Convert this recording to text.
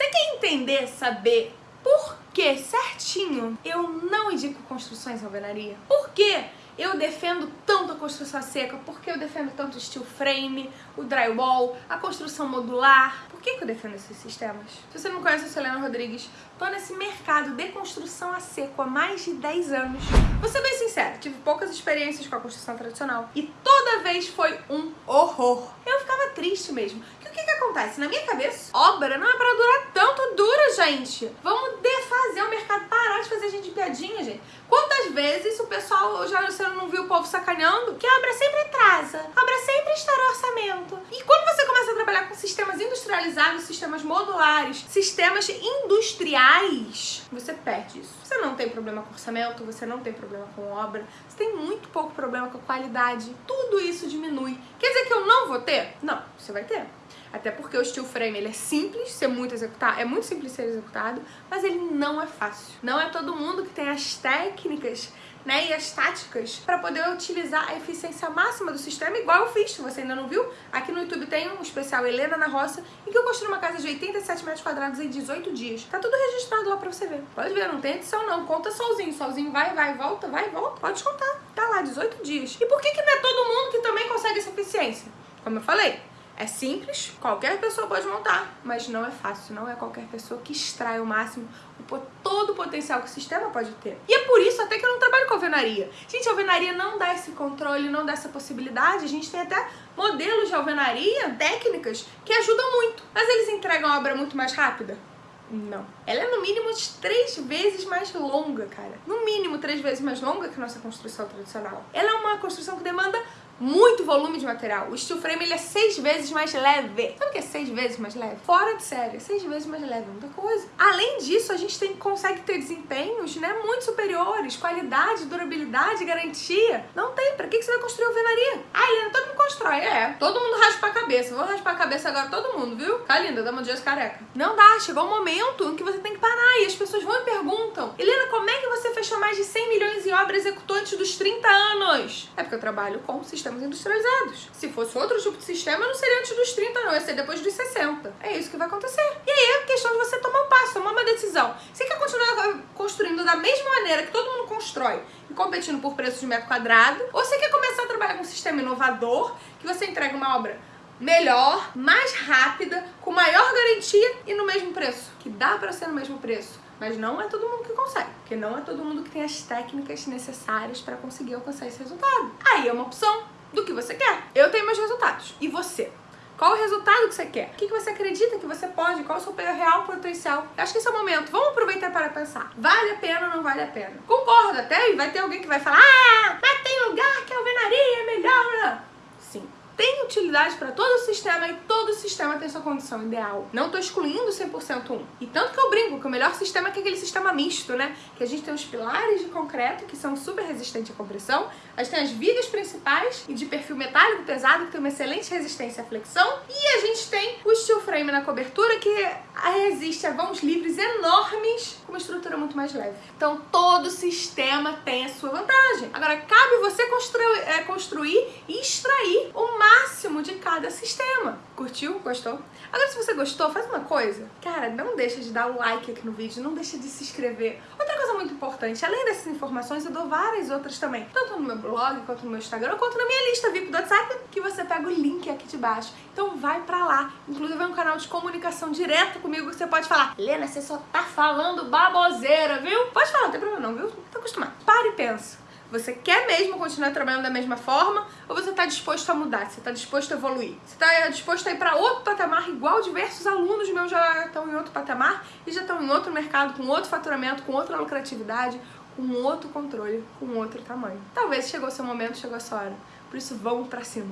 Você quer entender, saber por que certinho eu não indico construções em alvenaria? Por que eu defendo tanto a construção seca? Por que eu defendo tanto o steel frame, o drywall, a construção modular? Por que, que eu defendo esses sistemas? Se você não conhece a Selena Rodrigues, tô nesse mercado de construção a seco há mais de 10 anos. Vou ser bem sincera, tive poucas experiências com a construção tradicional e toda vez foi um horror. Eu ficava triste mesmo. Que acontece? Na minha cabeça, obra não é pra durar tanto, dura, gente. Vamos defazer o mercado, parar de fazer gente de piadinha, gente. Quantas vezes o pessoal, já você não viu o povo sacaneando? Que a obra sempre atrasa, a obra sempre estoura orçamento. E quando você começa a trabalhar com sistemas industrializados, sistemas modulares, sistemas industriais, você perde isso. Você não tem problema com orçamento, você não tem problema com obra, você tem muito pouco problema com qualidade. Tudo isso diminui. Quer dizer que eu não vou ter? Não, você vai ter. Até porque o steel frame ele é simples ser muito é muito simples ser executado, mas ele não é fácil. Não é todo mundo que tem as técnicas né, e as táticas para poder utilizar a eficiência máxima do sistema, igual eu fiz, se você ainda não viu. Aqui no YouTube tem um especial Helena na Roça, em que eu construí uma casa de 87 metros quadrados em 18 dias. Tá tudo registrado lá pra você ver. Pode ver, não tem edição não, conta solzinho, solzinho vai, vai, volta, vai, volta. Pode contar, tá lá, 18 dias. E por que que não é todo mundo que também consegue essa eficiência? Como eu falei, é simples, qualquer pessoa pode montar, mas não é fácil, não é qualquer pessoa que extrai o máximo, todo o potencial que o sistema pode ter. E é por isso até que eu não trabalho com alvenaria. Gente, a alvenaria não dá esse controle, não dá essa possibilidade. A gente tem até modelos de alvenaria, técnicas, que ajudam muito. Mas eles entregam a obra muito mais rápida? Não. Ela é no mínimo três vezes mais longa, cara. No mínimo três vezes mais longa que a nossa construção tradicional. Ela é uma construção que demanda muito volume de material. O steel frame ele é seis vezes mais leve. Sabe o que é seis vezes mais leve? Fora de série, seis vezes mais leve, muita coisa. Além disso, a gente tem, consegue ter desempenhos né, muito superiores, qualidade, durabilidade, garantia. Não tem. Pra que, você vai construir alvenaria? Ah, Helena, todo mundo constrói. É, todo mundo raspa a cabeça. Vou raspar a cabeça agora todo mundo, viu? Tá linda, dá uma dia careca. Não dá, chegou um momento em que você tem que parar e as pessoas vão e perguntam Helena, como é que você fechou mais de 100 milhões em obra executante dos 30 anos? É porque eu trabalho com sistema sistemas industrializados. Se fosse outro tipo de sistema, não seria antes dos 30, não, ia ser depois dos 60. É isso que vai acontecer. E aí é questão de você tomar um passo, tomar uma decisão. Você quer continuar construindo da mesma maneira que todo mundo constrói e competindo por preço de metro quadrado, ou você quer começar a trabalhar com um sistema inovador, que você entrega uma obra melhor, mais rápida, com maior garantia e no mesmo preço, que dá para ser no mesmo preço. Mas não é todo mundo que consegue, porque não é todo mundo que tem as técnicas necessárias para conseguir alcançar esse resultado. Aí é uma opção do que você quer. Eu tenho meus resultados. E você? Qual o resultado que você quer? O que você acredita que você pode? Qual o seu real potencial? Eu acho que esse é o momento. Vamos aproveitar para pensar. Vale a pena ou não vale a pena? Concordo até, e vai ter alguém que vai falar Ah, mas tem lugar que a alvenaria é melhor. Né? Sim, tem utilidade para todo o sistema e todo o sistema tem sua condição ideal. Não estou excluindo 100% um. E tanto que eu brinco que o melhor sistema é aquele sistema misto, né? Que a gente tem os pilares de concreto que são super resistentes à compressão, a gente tem as vigas principais e de perfil metálico pesado que tem uma excelente resistência à flexão e a gente tem o steel frame na cobertura que resiste a vãos livres enormes com uma estrutura muito mais leve. Então todo sistema tem a sua vantagem. Agora cabe você construir, é, construir e extrair o máximo de cada sistema. Curtiu? Gostou? Agora, se você gostou, faz uma coisa. Cara, não deixa de dar o like aqui no vídeo, não deixa de se inscrever. Outra coisa muito importante, além dessas informações, eu dou várias outras também. Tanto no meu blog, quanto no meu Instagram, quanto na minha lista VIP do WhatsApp, que você pega o link aqui de baixo. Então vai pra lá. Inclusive é um canal de comunicação direta comigo que você pode falar. Helena, você só tá falando baboseira, viu? Pode falar, não tem problema não, viu? Tá acostumado. Para e pensa. Você quer mesmo continuar trabalhando da mesma forma ou você está disposto a mudar? Você está disposto a evoluir? Você está disposto a ir para outro patamar igual diversos alunos meus já estão em outro patamar e já estão em outro mercado, com outro faturamento, com outra lucratividade, com outro controle, com outro tamanho. Talvez chegou seu momento, chegou a sua hora. Por isso, vamos para cima.